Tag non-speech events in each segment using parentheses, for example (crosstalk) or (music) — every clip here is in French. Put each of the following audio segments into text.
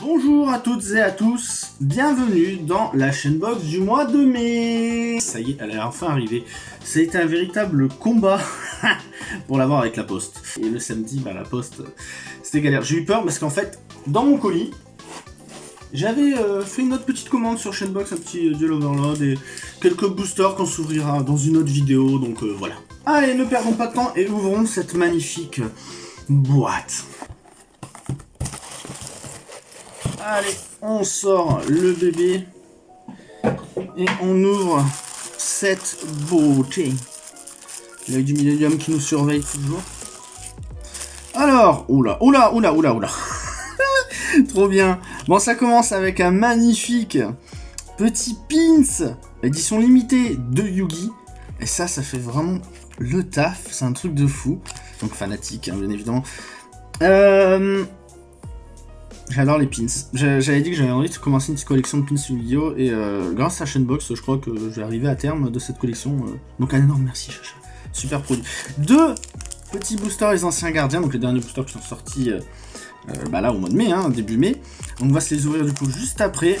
Bonjour à toutes et à tous, bienvenue dans la chaîne box du mois de mai Ça y est, elle est enfin arrivée. C'est un véritable combat (laughs) pour l'avoir avec la poste. Et le samedi, bah la poste, c'était galère. J'ai eu peur parce qu'en fait, dans mon colis, j'avais euh, fait une autre petite commande sur Chainbox, un petit euh, Duel Overload et quelques boosters qu'on s'ouvrira dans une autre vidéo, donc euh, voilà. Allez, ne perdons pas de temps et ouvrons cette magnifique boîte. Allez, on sort le bébé et on ouvre cette beauté. L'œil du Millennium qui nous surveille toujours. Alors, oula, oula, oula, oula, oula. (laughs) Trop bien. Bon, ça commence avec un magnifique petit pins, édition limitée de Yugi. Et ça, ça fait vraiment le taf. C'est un truc de fou. Donc fanatique, hein, bien évidemment. Euh... J'adore les pins. J'avais dit que j'avais envie de commencer une petite collection de pins Yu-Gi-Oh! Et euh, grâce à Chainbox, je crois que je vais arriver à terme de cette collection. Euh. Donc un énorme merci, Chacha. Super produit. Deux petits boosters les anciens gardiens, donc les derniers boosters qui sont sortis euh, bah là au mois de mai, hein, début mai. On va se les ouvrir du coup juste après.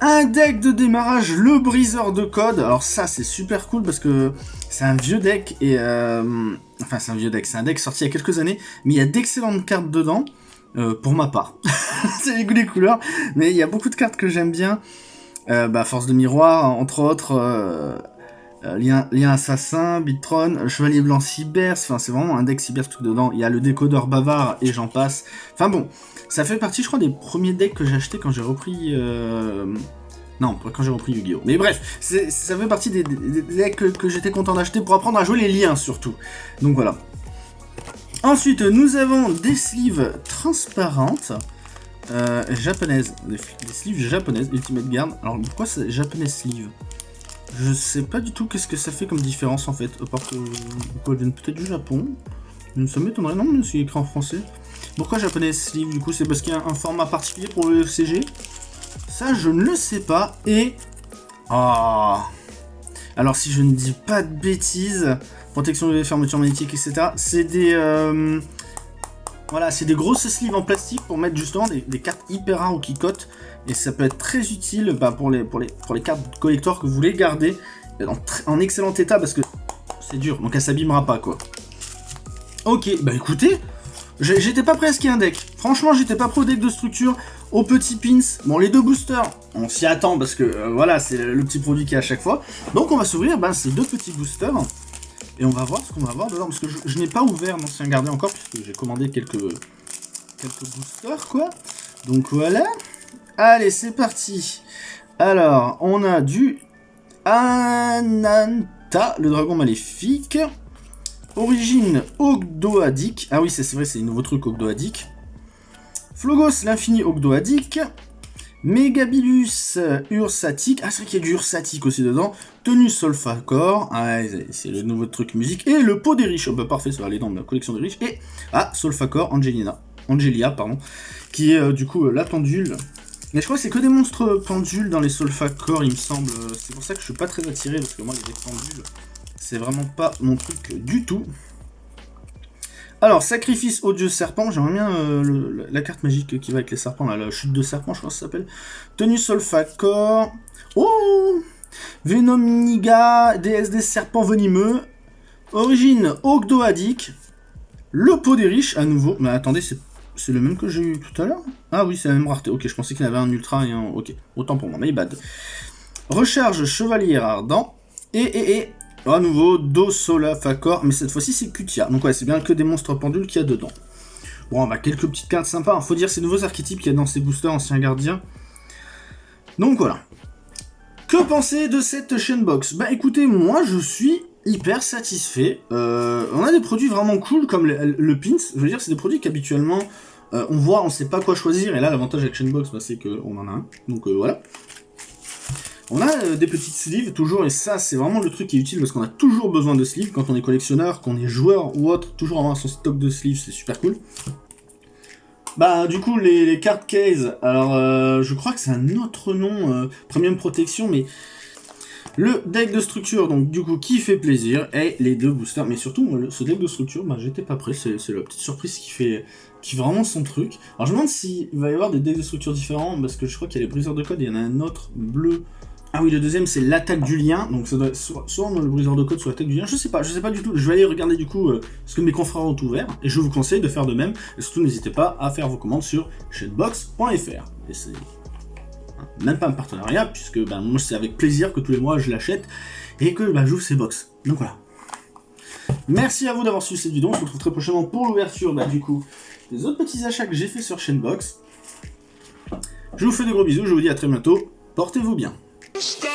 Un deck de démarrage, le briseur de code. Alors ça c'est super cool parce que c'est un vieux deck et... enfin c'est un vieux deck, c'est un deck sorti il y a quelques années, mais il y a d'excellentes cartes dedans. Euh, pour ma part. (laughs) c'est les goûts des couleurs, mais il y a beaucoup de cartes que j'aime bien. Euh, bah, Force de Miroir, entre autres, euh, lien, lien, Assassin, Bitron, Chevalier Blanc Cyber, enfin c'est vraiment un deck cyber tout dedans. Il y a le décodeur bavard et j'en passe. Enfin bon, ça fait partie, je crois, des premiers decks que j'ai acheté quand j'ai repris... Non, quand j'ai repris Yu-Gi-Oh! Mais bref, ça fait partie des, decks que, que j'étais content d'acheter pour apprendre à jouer les liens, surtout. Donc voilà. Ensuite, nous avons des sleeves transparentes. Euh, japonaises, des, sleeves japonaises, Ultimate Guard. Alors pourquoi c'est japonais sleeve? Je sais pas du tout qu'est-ce que ça fait comme différence en fait, à part que viennent peut-être du Japon. Ça m'étonnerait, non, mais c'est écrit en français. Pourquoi japonais sleeve du coup? C'est parce qu'il y a un format particulier pour le CG Ça, je ne le sais pas. Et... Ah Alors si je ne dis pas de bêtises, protection des fermetures magnétiques, etc. C'est des... Euh, voilà, c'est des grosses sleeves en plastique pour mettre justement des, cartes hyper rares ou qui cotent. Et ça peut être très utile bah, pour, les, pour, les, pour les cartes collector que vous voulez garder en, excellent état parce que c'est dur, donc elle s'abîmera pas quoi. Ok, bah écoutez, j'étais pas prêt à ce qu'il y ait un deck. Franchement, j'étais pas pro deck de structure. Aux petits pins, bon les deux boosters, on s'y attend parce que euh, voilà, c'est le, petit produit qu'il y a à chaque fois. Donc on va s'ouvrir bah, ces deux petits boosters. Et on va voir ce qu'on va avoir dedans, parce que je, n'ai pas ouvert l'ancien gardien encore, puisque j'ai commandé quelques, quelques boosters, quoi. Donc voilà. Allez, c'est parti. Alors, on a du Ananta, le dragon maléfique. Origine Ogdoadic. Ah oui, c'est vrai, c'est un nouveau truc Ogdoadic. Flogos, l'infini Ogdoadic. Megabilus Ursatic, ah c'est vrai qu'il y a du Ursatic aussi dedans, Tenue Solfacor, ah c'est le nouveau truc musique, et le pot des riches, oh bah parfait, ça va aller dans ma collection de riches, et ah Solfacor Angelina, Angelia, pardon, qui est euh, du coup euh, la pendule, mais je crois que c'est que des monstres pendules dans les Solfacor, il me semble, c'est pour ça que je suis pas très attiré, parce que moi les pendules, c'est vraiment pas mon truc du tout. Alors, sacrifice au dieu serpent, j'aimerais bien euh, la carte magique qui va avec les serpents, la chute de serpent, je crois que ça s'appelle. Tenue Solfacor. Oh Venomiga, déesse des serpents venimeux. Origine Ogdoadic. Le pot des riches, à nouveau. Mais attendez, c'est le même que j'ai eu tout à l'heure? Ah oui, c'est la même rareté. Ok, je pensais qu'il y avait un ultra et un... Ok, autant pour moi, mais bad. Recharge Chevalier Ardent. Et, et, et, à nouveau, Do, Sola, Facor, mais cette fois-ci c'est Kutia. Donc ouais, c'est bien que des monstres pendules qu'il y a dedans. Bon, bah quelques petites cartes sympas. Hein. Faut dire ces nouveaux archétypes qu'il y a dans ces boosters anciens gardiens. Donc voilà. Que penser de cette chaîne box? Bah écoutez, moi je suis hyper satisfait. Euh, on a des produits vraiment cool comme le, pins. Je veux dire, c'est des produits qu'habituellement euh, on voit, on sait pas quoi choisir. Et là, l'avantage avec Chainbox, bah, c'est qu'on en a un. Donc euh, voilà. On a euh, des petites sleeves, toujours, et ça, c'est vraiment le truc qui est utile, parce qu'on a toujours besoin de sleeves, quand on est collectionneur, qu'on est joueur ou autre, toujours avoir son stock de sleeves, c'est super cool. Bah, du coup, les, cartes case, alors, euh, je crois que c'est un autre nom, euh, Premium Protection, mais... Le deck de structure, donc du coup, qui fait plaisir, et les deux boosters. Mais surtout, ce deck de structure, bah, j'étais pas prêt, c'est la petite surprise qui fait, qui vraiment son truc. Alors je me demande s'il va y avoir des decks de structure différents, parce que je crois qu'il y a les briseurs de code, il y en a un autre bleu. Ah oui, le deuxième c'est l'attaque du lien, donc ça doit être soit, le briseur de code, soit l'attaque du lien, je sais pas, je sais pas du tout. Je vais aller regarder du coup euh, ce que mes confrères ont ouvert, et je vous conseille de faire de même. Et surtout, n'hésitez pas à faire vos commandes sur shedbox.fr. Et c'est même pas un partenariat, puisque ben, moi c'est avec plaisir que tous les mois je l'achète et que ben, j'ouvre ces box. Donc voilà. Merci à vous d'avoir suivi cette vidéo, on se retrouve très prochainement pour l'ouverture ben, du coup des autres petits achats que j'ai fait sur Chainbox. Je vous fais de gros bisous, je vous dis à très bientôt, portez-vous bien. Stay